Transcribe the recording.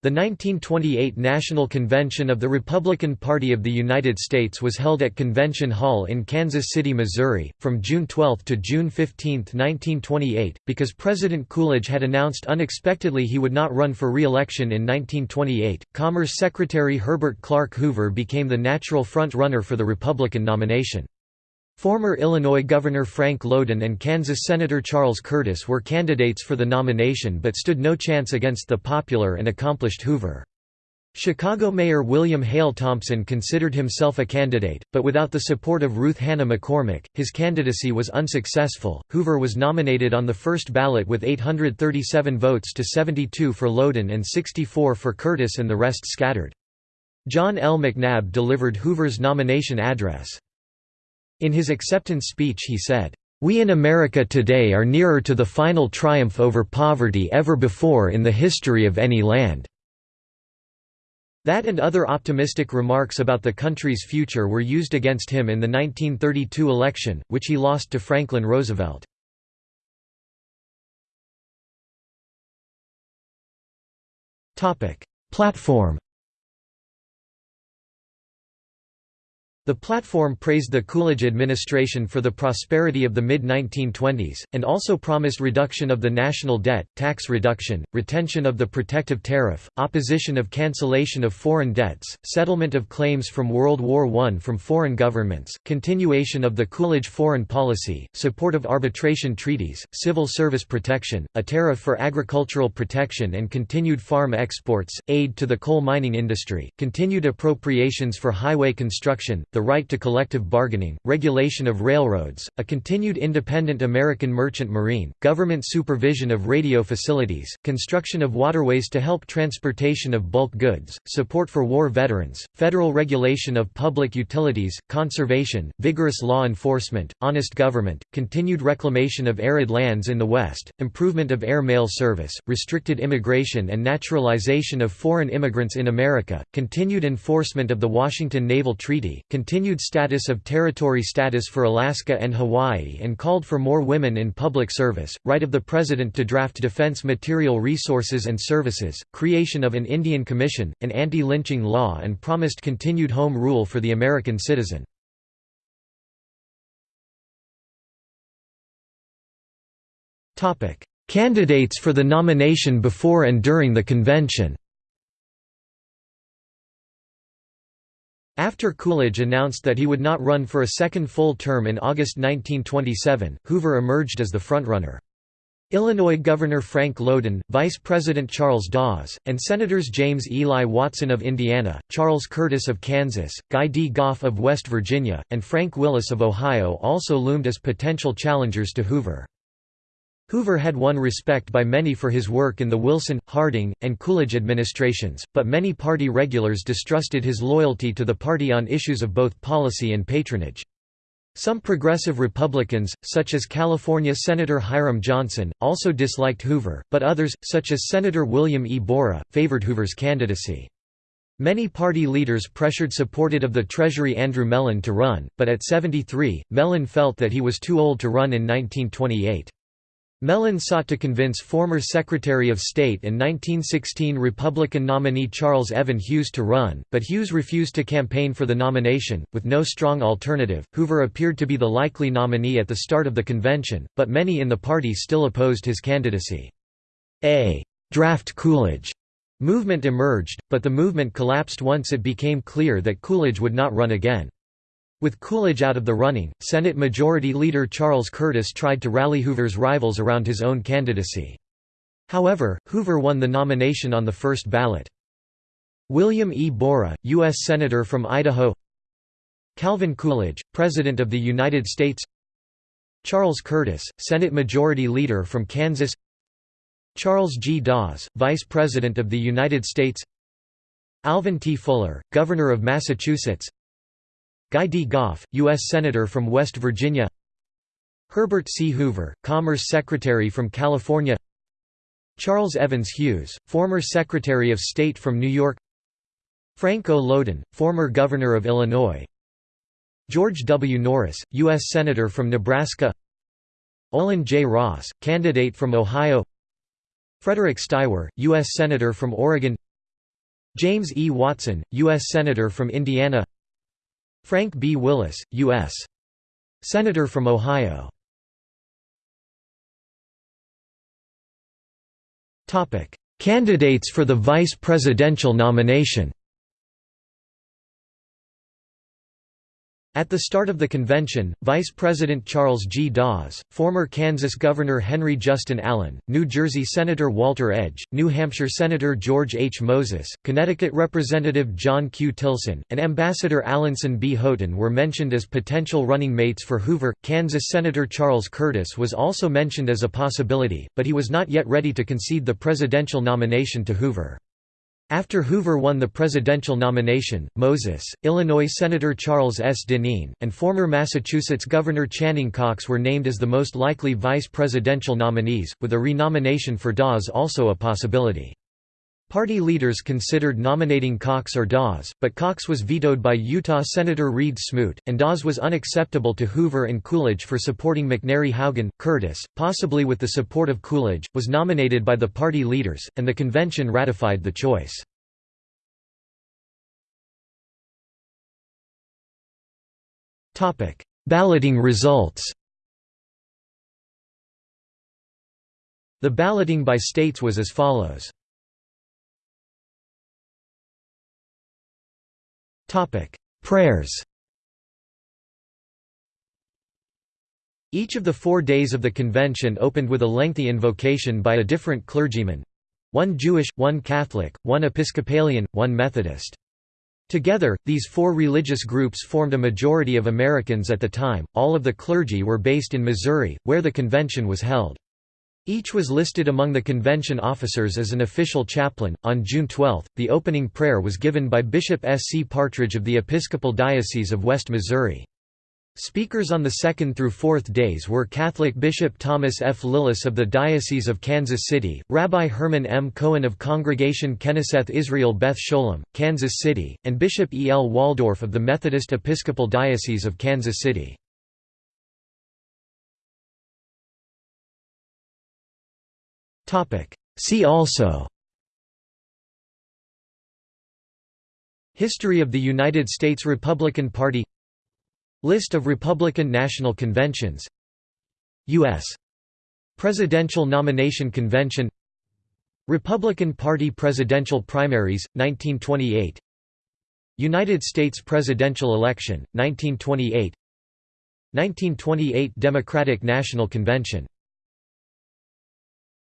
The 1928 National Convention of the Republican Party of the United States was held at Convention Hall in Kansas City, Missouri, from June 12 to June 15, 1928. Because President Coolidge had announced unexpectedly he would not run for re-election in 1928, Commerce Secretary Herbert Clark Hoover became the natural front-runner for the Republican nomination. Former Illinois Governor Frank Lowden and Kansas Senator Charles Curtis were candidates for the nomination but stood no chance against the popular and accomplished Hoover. Chicago Mayor William Hale Thompson considered himself a candidate, but without the support of Ruth Hanna McCormick, his candidacy was unsuccessful. Hoover was nominated on the first ballot with 837 votes to 72 for Lowden and 64 for Curtis and the rest scattered. John L. McNab delivered Hoover's nomination address. In his acceptance speech he said, "...we in America today are nearer to the final triumph over poverty ever before in the history of any land." That and other optimistic remarks about the country's future were used against him in the 1932 election, which he lost to Franklin Roosevelt. Platform The platform praised the Coolidge administration for the prosperity of the mid-1920s, and also promised reduction of the national debt, tax reduction, retention of the protective tariff, opposition of cancellation of foreign debts, settlement of claims from World War I from foreign governments, continuation of the Coolidge foreign policy, support of arbitration treaties, civil service protection, a tariff for agricultural protection and continued farm exports, aid to the coal mining industry, continued appropriations for highway construction, the right to collective bargaining, regulation of railroads, a continued independent American merchant marine, government supervision of radio facilities, construction of waterways to help transportation of bulk goods, support for war veterans, federal regulation of public utilities, conservation, vigorous law enforcement, honest government, continued reclamation of arid lands in the West, improvement of air mail service, restricted immigration and naturalization of foreign immigrants in America, continued enforcement of the Washington Naval Treaty, continued status of territory status for Alaska and Hawaii and called for more women in public service, right of the President to draft defense material resources and services, creation of an Indian Commission, an anti-lynching law and promised continued home rule for the American citizen. Candidates for the nomination before and during the convention After Coolidge announced that he would not run for a second full term in August 1927, Hoover emerged as the frontrunner. Illinois Governor Frank Lowden, Vice President Charles Dawes, and Senators James Eli Watson of Indiana, Charles Curtis of Kansas, Guy D. Goff of West Virginia, and Frank Willis of Ohio also loomed as potential challengers to Hoover. Hoover had won respect by many for his work in the Wilson, Harding, and Coolidge administrations, but many party regulars distrusted his loyalty to the party on issues of both policy and patronage. Some progressive Republicans, such as California Senator Hiram Johnson, also disliked Hoover, but others, such as Senator William E. Borah, favored Hoover's candidacy. Many party leaders pressured supported of the Treasury Andrew Mellon to run, but at 73, Mellon felt that he was too old to run in 1928. Mellon sought to convince former Secretary of State and 1916 Republican nominee Charles Evan Hughes to run, but Hughes refused to campaign for the nomination. With no strong alternative, Hoover appeared to be the likely nominee at the start of the convention, but many in the party still opposed his candidacy. A draft Coolidge movement emerged, but the movement collapsed once it became clear that Coolidge would not run again. With Coolidge out of the running, Senate Majority Leader Charles Curtis tried to rally Hoover's rivals around his own candidacy. However, Hoover won the nomination on the first ballot. William E. Borah, U.S. Senator from Idaho Calvin Coolidge, President of the United States Charles Curtis, Senate Majority Leader from Kansas Charles G. Dawes, Vice President of the United States Alvin T. Fuller, Governor of Massachusetts Guy D. Goff, U.S. Senator from West Virginia Herbert C. Hoover, Commerce Secretary from California Charles Evans Hughes, former Secretary of State from New York Frank O. Lowden, former Governor of Illinois George W. Norris, U.S. Senator from Nebraska Olin J. Ross, candidate from Ohio Frederick Steiwer, U.S. Senator from Oregon James E. Watson, U.S. Senator from Indiana Frank B. Willis, U.S. Senator from Ohio Candidates for the vice presidential nomination At the start of the convention, Vice President Charles G. Dawes, former Kansas Governor Henry Justin Allen, New Jersey Senator Walter Edge, New Hampshire Senator George H. Moses, Connecticut Representative John Q. Tilson, and Ambassador Alanson B. Houghton were mentioned as potential running mates for Hoover. Kansas Senator Charles Curtis was also mentioned as a possibility, but he was not yet ready to concede the presidential nomination to Hoover. After Hoover won the presidential nomination, Moses, Illinois Senator Charles S. Deneen, and former Massachusetts Governor Channing Cox were named as the most likely vice presidential nominees, with a renomination for Dawes also a possibility. Party leaders considered nominating Cox or Dawes, but Cox was vetoed by Utah Senator Reed Smoot, and Dawes was unacceptable to Hoover and Coolidge for supporting McNary Haugen. Curtis, possibly with the support of Coolidge, was nominated by the party leaders, and the convention ratified the choice. Balloting results The balloting by states was as follows. Prayers Each of the four days of the convention opened with a lengthy invocation by a different clergyman—one Jewish, one Catholic, one Episcopalian, one Methodist. Together, these four religious groups formed a majority of Americans at the time. All of the clergy were based in Missouri, where the convention was held. Each was listed among the convention officers as an official chaplain. On June 12, the opening prayer was given by Bishop S. C. Partridge of the Episcopal Diocese of West Missouri. Speakers on the second through fourth days were Catholic Bishop Thomas F. Lillis of the Diocese of Kansas City, Rabbi Herman M. Cohen of Congregation Kenneseth Israel Beth Sholem, Kansas City, and Bishop E. L. Waldorf of the Methodist Episcopal Diocese of Kansas City. See also. History of the United States Republican Party. List of Republican National Conventions. U.S. Presidential Nomination Convention. Republican Party Presidential Primaries, 1928 United States Presidential Election, 1928 1928 Democratic National Convention